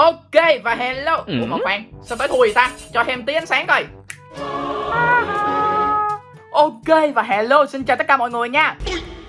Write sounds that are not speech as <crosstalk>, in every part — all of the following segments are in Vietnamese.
Ok và hello. Ủa mà khoan sao tới thui ta? Cho thêm tí ánh sáng coi. Ok và hello xin chào tất cả mọi người nha.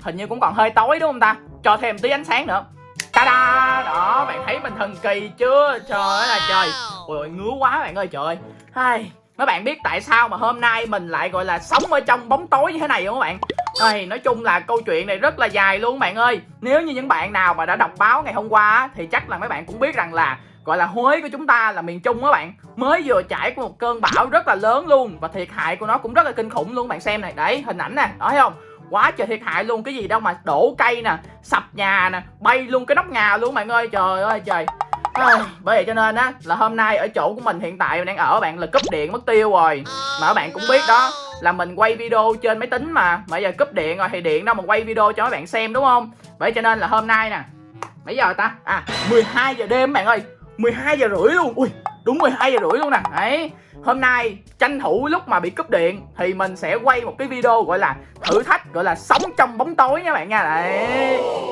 Hình như cũng còn hơi tối đúng không ta? Cho thêm tí ánh sáng nữa. Ta-da! Đó bạn thấy mình thần kỳ chưa? Trời ơi là trời. Ôi ngứa quá bạn ơi trời Hai Mấy bạn biết tại sao mà hôm nay mình lại gọi là sống ở trong bóng tối như thế này không các bạn? Ây, nói chung là câu chuyện này rất là dài luôn bạn ơi. Nếu như những bạn nào mà đã đọc báo ngày hôm qua Thì chắc là mấy bạn cũng biết rằng là Gọi là Huế của chúng ta là miền Trung các bạn. Mới vừa trải qua một cơn bão rất là lớn luôn Và thiệt hại của nó cũng rất là kinh khủng luôn bạn xem này. Đấy hình ảnh nè, đó thấy không? Quá trời thiệt hại luôn cái gì đâu mà đổ cây nè sập nhà nè bay luôn cái nóc nhà luôn bạn ơi. Trời ơi trời à, bởi vậy cho nên á là hôm nay ở chỗ của mình hiện tại mình đang ở bạn là cúp điện mất tiêu rồi. Mà các bạn cũng biết đó là mình quay video trên máy tính mà. Bây giờ cúp điện rồi thì điện đâu mà quay video cho các bạn xem đúng không? Bởi cho nên là hôm nay nè mấy giờ ta? À 12 giờ đêm bạn ơi 12 giờ rưỡi luôn. Ui đúng 12 giờ rưỡi luôn nè. Đấy. Hôm nay tranh thủ lúc mà bị cúp điện thì mình sẽ quay một cái video gọi là thử thách gọi là sống trong bóng tối nha bạn nha. Đấy.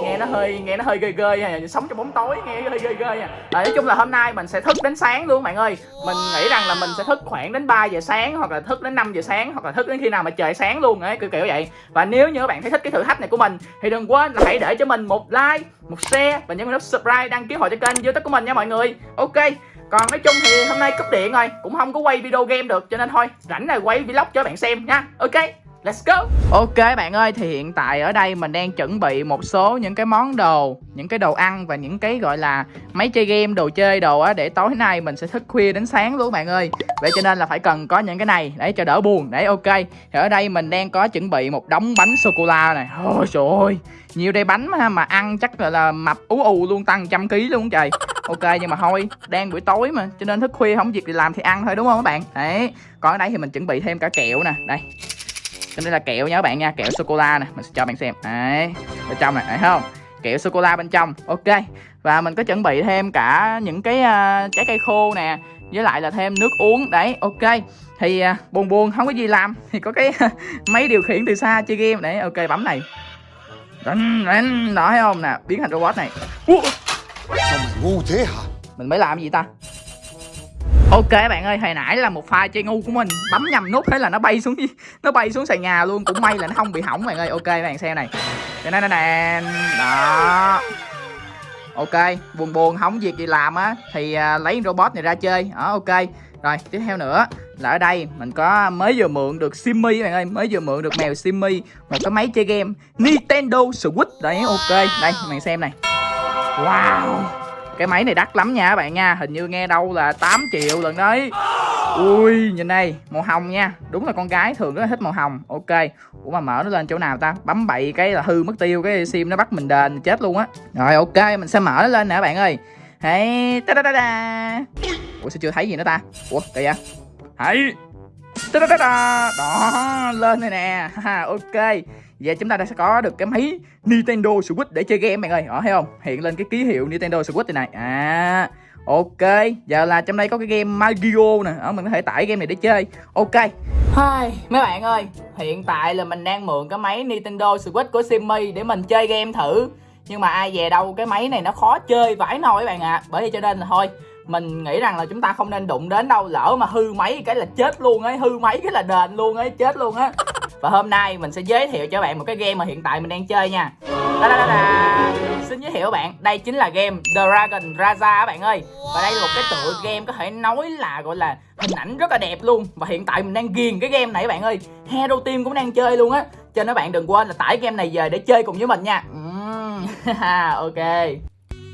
Nghe nó hơi nghe nó hơi ghê ghê nha sống trong bóng tối nghe hơi ghê ghê nha. Đấy, nói chung là hôm nay mình sẽ thức đến sáng luôn bạn ơi. Mình nghĩ rằng là mình sẽ thức khoảng đến 3 giờ sáng hoặc là thức đến 5 giờ sáng hoặc là thức đến khi nào mà trời sáng luôn ấy kiểu kiểu vậy. Và nếu như các bạn thấy thích cái thử thách này của mình thì đừng quên là hãy để cho mình một like một share và nhấn nút subscribe đăng ký hội cho kênh youtube của mình nha mọi người. Ok còn nói chung thì hôm nay cúp điện rồi cũng không có quay video game được cho nên thôi rảnh này quay vlog cho bạn xem nha. Ok Let's go. Ok bạn ơi thì hiện tại ở đây mình đang chuẩn bị một số những cái món đồ Những cái đồ ăn và những cái gọi là máy chơi game, đồ chơi đồ á Để tối nay mình sẽ thức khuya đến sáng luôn bạn ơi. Vậy cho nên là phải cần có những cái này để cho đỡ buồn Đấy ok. Thì ở đây mình đang có chuẩn bị một đống bánh sô-cô-la này. Ôi trời ơi Nhiều đây bánh mà, mà ăn chắc là, là mập ú ù luôn tăng trăm ký luôn trời ok nhưng mà thôi đang buổi tối mà cho nên thức khuya không việc gì làm thì ăn thôi đúng không các bạn? Đấy còn ở đây thì mình chuẩn bị thêm cả kẹo nè đây. Cái đây là kẹo nha các bạn nha kẹo sô cô la nè mình sẽ cho bạn xem. Đấy bên trong này thấy không? Kẹo sô cô la bên trong ok. Và mình có chuẩn bị thêm cả những cái uh, trái cây khô nè với lại là thêm nước uống đấy ok. Thì uh, buồn buồn không có gì làm thì có cái <laughs> máy điều khiển từ xa chơi game đấy ok bấm này. Đánh đánh đó thấy không nè biến thành robot này. Uh. Sao mày ngu thế hả? Mình mới làm gì ta? Ok bạn ơi, hồi nãy là một pha chơi ngu của mình Bấm nhầm nút thế là nó bay xuống Nó bay xuống sàn nhà luôn, cũng may là nó không bị hỏng bạn ơi. Ok bạn xem này. Đây này nè Đó. Ok, buồn buồn không việc gì làm á. Thì uh, lấy robot này ra chơi. Đó ok. Rồi tiếp theo nữa là ở đây mình có mới vừa mượn được Simmy bạn ơi. Mới vừa mượn được mèo Simmy Một cái máy chơi game Nintendo Switch. Đấy ok, đây bạn xem này. Wow. Cái máy này đắt lắm nha các bạn nha. Hình như nghe đâu là 8 triệu lần đấy. Ui nhìn đây Màu hồng nha. Đúng là con gái thường rất là thích màu hồng. Ok. Ủa mà mở nó lên chỗ nào ta? Bấm bậy cái là hư mất tiêu Cái sim nó bắt mình đền chết luôn á. Rồi ok mình sẽ mở nó lên nè các bạn ơi. Hey, ta da da da. Ủa sao chưa thấy gì nữa ta? Ủa kìa. Hey, ta da da da. Đó lên đây nè. Ha, Ok và chúng ta đã sẽ có được cái máy Nintendo Switch để chơi game, bạn ơi. Đó, thấy không? Hiện lên cái ký hiệu Nintendo Switch này này. À Ok. Giờ là trong đây có cái game Mario nè. Đó, mình có thể tải game này để chơi. Ok. Hai, Mấy bạn ơi, Hiện tại là mình đang mượn cái máy Nintendo Switch của Simmy Để mình chơi game thử. Nhưng mà ai về đâu cái máy này nó khó chơi vãi nồi các bạn ạ. À. Bởi vì cho nên là thôi mình nghĩ rằng là chúng ta không nên đụng đến đâu lỡ mà hư máy cái là chết luôn ấy hư máy cái là đền luôn ấy chết luôn á. Và hôm nay mình sẽ giới thiệu cho bạn một cái game mà hiện tại mình đang chơi nha. Da, da, da, da. xin giới thiệu các bạn đây chính là game Dragon Raza các bạn ơi. Và đây là một cái tựa game có thể nói là gọi là hình ảnh rất là đẹp luôn. Và hiện tại mình đang ghiền cái game này các bạn ơi. Hero Team cũng đang chơi luôn á. Cho nên các bạn đừng quên là tải game này về để chơi cùng với mình nha. <laughs> Ok.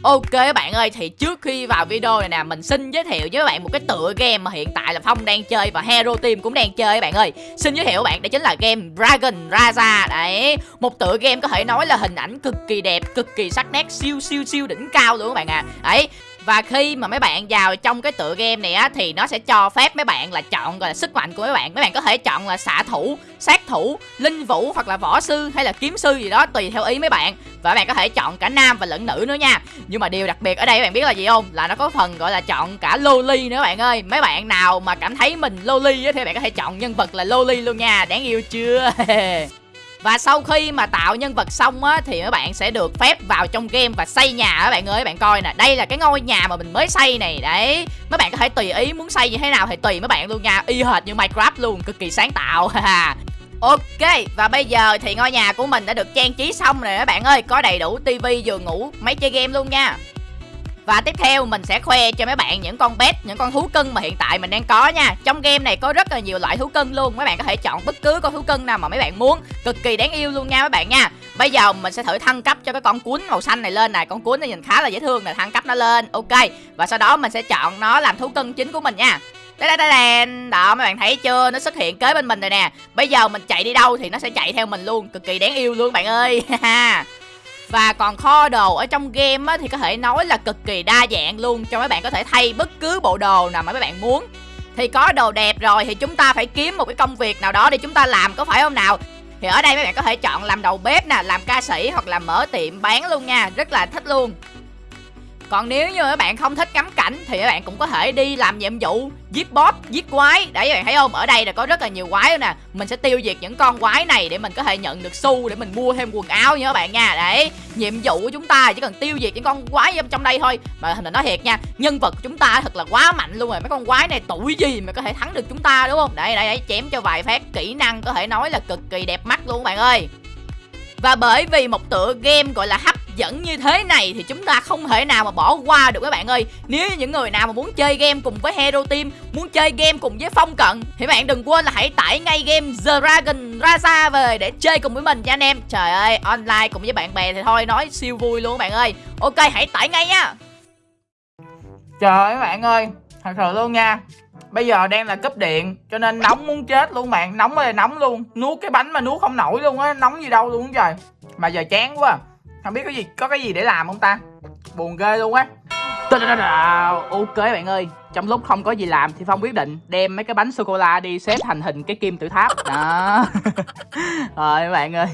Ok các bạn ơi, thì trước khi vào video này nè Mình xin giới thiệu với các bạn một cái tựa game mà hiện tại là Phong đang chơi và Hero Team cũng đang chơi các bạn ơi. Xin giới thiệu các bạn, đó chính là game Dragon Raza Đấy, một tựa game có thể nói là hình ảnh cực kỳ đẹp, cực kỳ sắc nét, siêu siêu siêu đỉnh cao luôn các bạn à Đấy, và khi mà mấy bạn vào trong cái tựa game này á, thì nó sẽ cho phép mấy bạn là chọn, gọi là, sức mạnh của mấy bạn. Mấy bạn có thể chọn là xạ thủ, sát thủ, linh vũ hoặc là võ sư hay là kiếm sư gì đó, tùy theo ý mấy bạn. Và bạn có thể chọn cả nam và lẫn nữ nữa nha. Nhưng mà điều đặc biệt ở đây, các bạn biết là gì không? Là nó có phần, gọi là, chọn cả loli nữa bạn ơi. Mấy bạn nào mà cảm thấy mình loli á, thì bạn có thể chọn nhân vật là loli luôn nha. Đáng yêu chưa? <laughs> và sau khi mà tạo nhân vật xong á thì các bạn sẽ được phép vào trong game và xây nhà các bạn ơi các bạn coi nè. Đây là cái ngôi nhà mà mình mới xây này đấy. Mấy bạn có thể tùy ý muốn xây như thế nào thì tùy mấy bạn luôn nha. Y hệt như minecraft luôn cực kỳ sáng tạo Ok, và bây giờ thì ngôi nhà của mình đã được trang trí xong rồi các bạn ơi. Có đầy đủ tivi, giường ngủ, máy chơi game luôn nha và tiếp theo mình sẽ khoe cho mấy bạn những con pet, những con thú cưng mà hiện tại mình đang có nha. Trong game này có rất là nhiều loại thú cưng luôn. Mấy bạn có thể chọn bất cứ con thú cưng nào mà mấy bạn muốn. Cực kỳ đáng yêu luôn nha mấy bạn nha. Bây giờ mình sẽ thử thăng cấp cho cái con cuốn màu xanh này lên này Con cuốn này nhìn khá là dễ thương nè, thăng cấp nó lên. Ok, và sau đó mình sẽ chọn nó làm thú cưng chính của mình nha. Đây đây đây đó mấy bạn thấy chưa? Nó xuất hiện kế bên mình rồi nè. Bây giờ mình chạy đi đâu thì nó sẽ chạy theo mình luôn. Cực kỳ đáng yêu luôn bạn ơi. <laughs> và còn kho đồ ở trong game á, thì có thể nói là cực kỳ đa dạng luôn cho mấy bạn có thể thay bất cứ bộ đồ nào mà mấy bạn muốn. Thì có đồ đẹp rồi thì chúng ta phải kiếm một cái công việc nào đó để chúng ta làm có phải không nào? Thì ở đây mấy bạn có thể chọn làm đầu bếp nè làm ca sĩ hoặc là mở tiệm bán luôn nha rất là thích luôn còn nếu như các bạn không thích ngắm cảnh thì các bạn cũng có thể đi làm nhiệm vụ giết boss, giết quái. Đấy các bạn thấy không? Ở đây là có rất là nhiều quái nè. Mình sẽ tiêu diệt những con quái này để mình có thể nhận được xu để mình mua thêm quần áo nha các bạn nha. Đấy, nhiệm vụ của chúng ta chỉ cần tiêu diệt những con quái trong đây thôi. Mà mình nói thiệt nha, nhân vật của chúng ta thật là quá mạnh luôn rồi. Mấy con quái này tuổi gì mà có thể thắng được chúng ta đúng không? Đây đây, đây chém cho vài phát kỹ năng có thể nói là cực kỳ đẹp mắt luôn các bạn ơi. Và bởi vì một tựa game gọi là hấp dẫn như thế này thì chúng ta không thể nào mà bỏ qua được các bạn ơi. Nếu như những người nào mà muốn chơi game cùng với Hero Team, Muốn chơi game cùng với Phong Cận, Thì bạn đừng quên là hãy tải ngay game The Dragon Raza về để chơi cùng với mình nha anh em. Trời ơi, online cùng với bạn bè thì thôi, nói siêu vui luôn các bạn ơi. Ok, hãy tải ngay nha. Trời ơi, các bạn ơi, Thật sự luôn nha. Bây giờ đang là cấp điện, Cho nên nóng muốn chết luôn, bạn. Nóng ơi, nóng luôn. Nuốt cái bánh mà nuốt không nổi luôn á, Nóng gì đâu luôn trời. Mà giờ chán quá không biết có gì có cái gì để làm không ta? Buồn ghê luôn á. Ok bạn ơi. Trong lúc không có gì làm thì phong quyết định đem mấy cái bánh sô cô la đi xếp thành hình cái kim tự tháp. Đó. <laughs> Rồi bạn ơi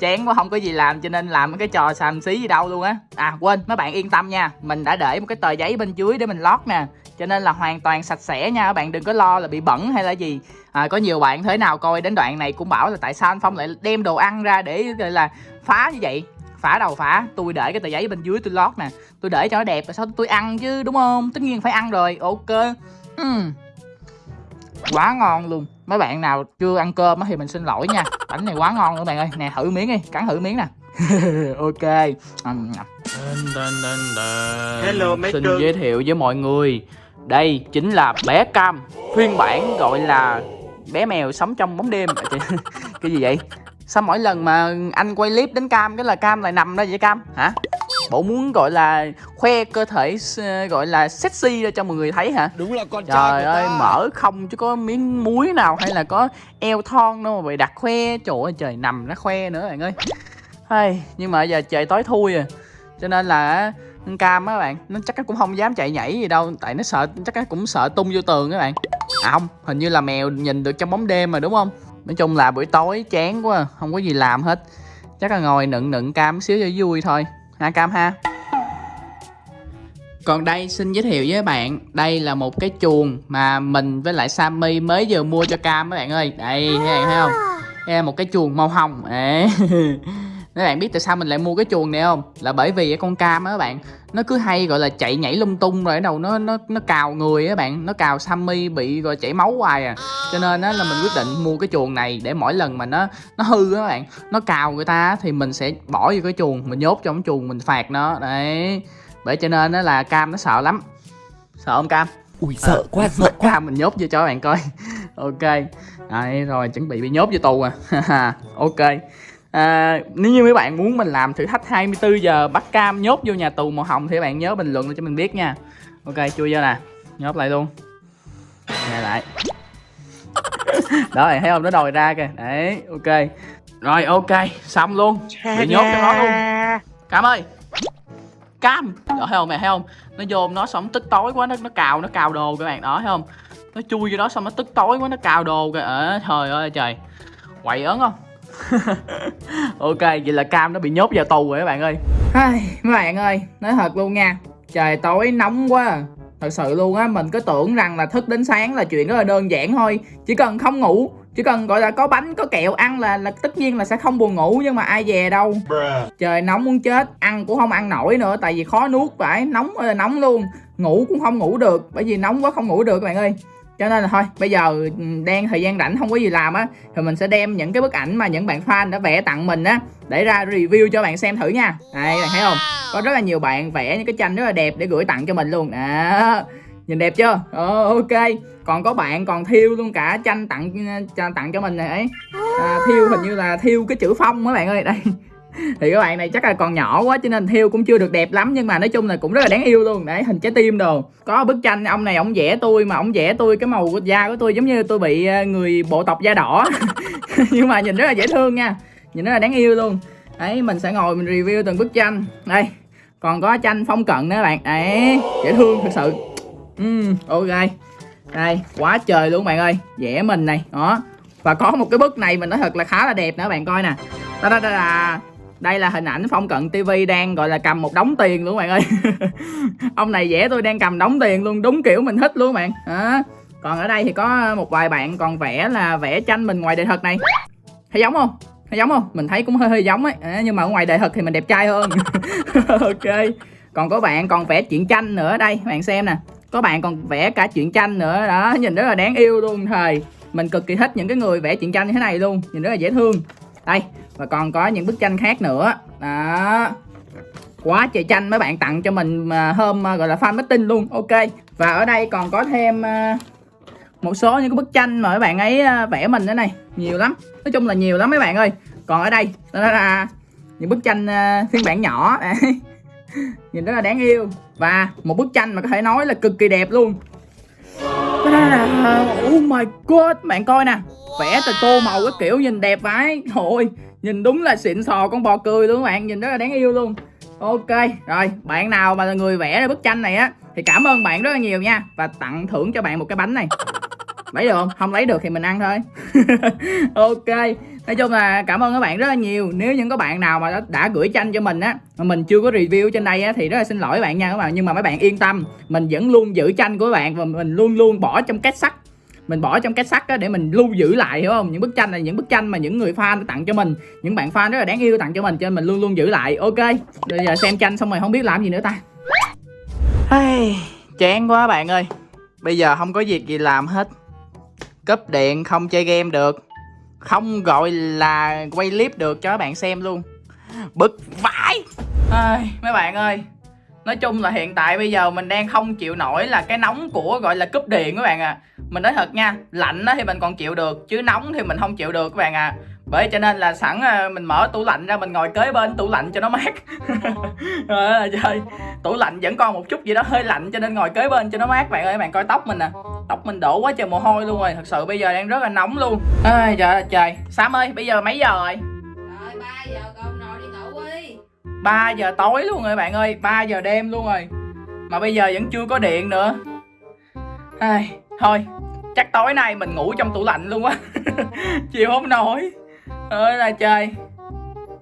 chán quá không có gì làm cho nên làm cái trò xàm xí gì đâu luôn á. À quên mấy bạn yên tâm nha. Mình đã để một cái tờ giấy bên dưới để mình lót nè. Cho nên là hoàn toàn sạch sẽ nha các bạn đừng có lo là bị bẩn hay là gì. À, có nhiều bạn thế nào coi đến đoạn này cũng bảo là tại sao anh phong lại đem đồ ăn ra để gọi là phá như vậy? Phá đầu phá tôi để cái tờ giấy bên dưới tôi lót nè. Tôi để cho nó đẹp rồi sao tôi ăn chứ đúng không? Tất nhiên phải ăn rồi. Ok. Uhm. quá ngon luôn. Mấy bạn nào chưa ăn cơm thì mình xin lỗi nha. <laughs> Bánh này quá ngon luôn bạn ơi. Nè thử miếng đi. Cắn thử miếng nè. <laughs> Ok. Hello mấy xin giới thiệu với mọi người. Đây chính là bé cam phiên bản gọi là bé mèo sống trong bóng đêm. <laughs> Cái gì vậy sao mỗi lần mà anh quay clip đến cam cái là cam lại nằm đó vậy cam? Hả? Bộ muốn gọi là khoe cơ thể gọi là sexy ra cho mọi người thấy hả? Đúng là con trời trai ơi ta. mở không chứ có miếng muối nào hay là có eo thon đâu mà bị đặt khoe. Trời ơi trời nằm nó khoe nữa bạn ơi. Hay nhưng mà giờ trời tối thui à. Cho nên là cam á bạn nó chắc cũng không dám chạy nhảy gì đâu tại nó sợ chắc cũng sợ tung vô tường các bạn. À không hình như là mèo nhìn được trong bóng đêm mà đúng không nói chung là buổi tối chán quá không có gì làm hết. Chắc là ngồi nựng nựng cam xíu cho vui thôi. Ha cam ha? Còn đây xin giới thiệu với bạn Đây là một cái chuồng mà mình với lại Sammy mới vừa mua cho Cam các bạn ơi. Đây các bạn thấy không? Đây là một cái chuồng màu hồng. Đấy <laughs> các bạn biết tại sao mình lại mua cái chuồng này không? Là bởi vì con cam á các bạn nó cứ hay gọi là chạy nhảy lung tung rồi ở đầu nó nó nó cào người á bạn. Nó cào sammy bị rồi chảy máu hoài à. Cho nên á là mình quyết định mua cái chuồng này để mỗi lần mà nó nó hư á các bạn nó cào người ta thì mình sẽ bỏ vô cái chuồng mình nhốt trong cái chuồng mình phạt nó. Đấy. Bởi cho nên á là cam nó sợ lắm. Sợ không cam? Ui sợ quá <laughs> sợ quá. cam mình nhốt vô cho các bạn coi. <laughs> Ok. Đấy rồi chuẩn bị bị nhốt vô tù à. <laughs> Ok À, nếu như mấy bạn muốn mình làm thử thách 24 giờ bắt cam nhốt vô nhà tù màu hồng thì các bạn nhớ bình luận cho mình biết nha. Ok chui vô nè Nhốt lại luôn. Nghe lại. <laughs> Đó bạn thấy không? Nó đòi ra kìa. Đấy ok. Rồi ok xong luôn. Bị nhốt cho nó luôn. Cam ơi. Cam. Đó thấy không mẹ thấy không? Nó vô nó xong tức tối quá nó nó cào nó cào đồ các bạn. Đó thấy không? Nó chui vô đó xong nó tức tối quá nó cào đồ kìa. À, Trời ơi trời. Quậy ớn không <laughs> ok vậy là cam nó bị nhốt vào tù rồi các bạn ơi. Ai, mấy bạn ơi nói thật luôn nha. Trời tối nóng quá. À. thật sự luôn á mình cứ tưởng rằng là thức đến sáng là chuyện rất là đơn giản thôi. Chỉ cần không ngủ chỉ cần gọi là có bánh có kẹo ăn là là tất nhiên là sẽ không buồn ngủ nhưng mà ai về đâu. Trời nóng muốn chết ăn cũng không ăn nổi nữa tại vì khó nuốt phải nóng ơi là nóng luôn. Ngủ cũng không ngủ được bởi vì nóng quá không ngủ được các bạn ơi cho nên là thôi bây giờ ừ, đang thời gian rảnh không có gì làm á thì mình sẽ đem những cái bức ảnh mà những bạn fan đã vẽ tặng mình á để ra review cho bạn xem thử nha. Đây bạn thấy không? Có rất là nhiều bạn vẽ những cái tranh rất là đẹp để gửi tặng cho mình luôn. Đó nhìn đẹp chưa? Ờ, ok. Còn có bạn còn thiêu luôn cả tranh tặng cho- tặng cho mình này à, thiêu hình như là thiêu cái chữ phong các bạn ơi. Đây thì các bạn này chắc là còn nhỏ quá cho nên thiêu cũng chưa được đẹp lắm nhưng mà nói chung là cũng rất là đáng yêu luôn. Đấy hình trái tim đồ. Có bức tranh ông này ông vẽ tôi mà ông vẽ tôi cái màu của da của tôi giống như tôi bị ờ, người bộ tộc da đỏ. <laughs> Nhưng mà nhìn rất là dễ thương nha. Nhìn rất là đáng yêu luôn. Đấy mình sẽ ngồi mình review từng bức tranh. Đây còn có tranh phong cận nữa bạn. Đấy dễ thương thật sự. Uhm, ok. Đây quá trời luôn bạn ơi. Vẽ mình này đó. Và có một cái bức này mình nói thật là khá là đẹp nữa bạn coi nè. Đó, đó, đó là đây là hình ảnh phong cận tv đang gọi là cầm một đống tiền luôn bạn ơi. <laughs> Ông này vẽ tôi đang cầm đống tiền luôn đúng kiểu mình thích luôn bạn. À. còn ở đây thì có một vài bạn còn vẽ là vẽ tranh mình ngoài đời thật này. Thấy giống không? Thấy giống không? Mình thấy cũng hơi hơi giống ấy. À, nhưng mà ở ngoài đời thật thì mình đẹp trai hơn. <laughs> Ok. Còn có bạn còn vẽ chuyện tranh nữa đây bạn xem nè. Có bạn còn vẽ cả chuyện tranh nữa đó nhìn rất là đáng yêu luôn thời mình cực kỳ thích những cái người vẽ chuyện tranh như thế này luôn nhìn rất là dễ thương. Đây và còn có những bức tranh khác nữa. Đó. Quá trời tranh mấy bạn tặng cho mình hôm à, gọi là, fan meeting luôn. Ok. Và ở đây còn có thêm à, một số những cái bức tranh mà mấy bạn ấy à, vẽ mình nữa này. Nhiều lắm. Nói chung là nhiều lắm mấy bạn ơi. Còn ở đây, đó là những bức tranh phiên bản nhỏ. <laughs> Nhìn rất là đáng yêu. Và một bức tranh mà có thể nói là cực kỳ đẹp luôn. Cái đó là oh my god. Bạn coi nè. Vẽ từ tô màu cái kiểu nhìn đẹp vãi. Thôi nhìn đúng là xịn sò con bò cười luôn các bạn nhìn rất là đáng yêu luôn. Ok rồi bạn nào mà là người vẽ ra bức tranh này á thì cảm ơn bạn rất là nhiều nha và tặng thưởng cho bạn một cái bánh này. Lấy được không? Không lấy được thì mình ăn thôi. <laughs> Ok nói chung là cảm ơn các bạn rất là nhiều. Nếu những các bạn nào mà đã, đã gửi tranh cho mình á mà mình chưa có review trên đây á thì rất là xin lỗi các bạn nha các bạn nhưng mà mấy bạn yên tâm mình vẫn luôn giữ tranh của các bạn và mình luôn luôn bỏ trong két sắt mình bỏ trong két sắt á để mình lưu giữ lại hiểu không? Những bức tranh này những bức tranh mà những người fan đã tặng cho mình những bạn fan rất là đáng yêu tặng cho mình cho nên mình luôn luôn giữ lại. Ok bây giờ xem tranh xong rồi không biết làm gì nữa ta. Hey, chán quá bạn ơi. Bây giờ không có việc gì làm hết. Cúp điện không chơi game được. Không gọi là quay clip được cho các bạn xem luôn. Bực vãi. Ai, mấy bạn ơi. Nói chung là hiện tại bây giờ mình đang không chịu nổi là cái nóng của gọi là cúp điện các bạn à mình nói thật nha lạnh á thì mình còn chịu được chứ nóng thì mình không chịu được các bạn à bởi cho nên là sẵn à, mình mở tủ lạnh ra mình ngồi kế bên tủ lạnh cho nó mát. Rồi <laughs> là trời tủ lạnh vẫn còn một chút gì đó hơi lạnh cho nên ngồi kế bên cho nó mát bạn ơi bạn coi tóc mình nè. Tóc mình đổ quá trời mồ hôi luôn rồi thật sự bây giờ đang rất là nóng luôn. Ai trời ơi trời. Sam ơi bây giờ mấy giờ rồi? Rồi 3 giờ con nồi đi ngủ đi. 3 giờ tối luôn rồi bạn ơi 3 giờ đêm luôn rồi. Mà bây giờ vẫn chưa có điện nữa. Ai, Thôi Chắc tối nay mình ngủ trong tủ lạnh luôn á. <laughs> Chịu không nổi. Ơi là trời.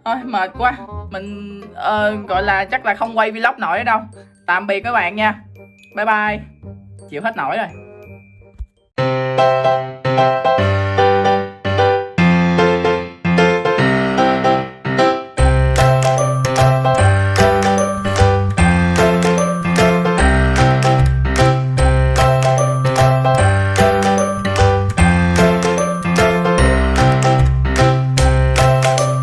Thôi mệt quá. Mình ờ, gọi là chắc là không quay vlog nổi đâu. Tạm biệt các bạn nha. Bye bye. Chịu hết nổi rồi.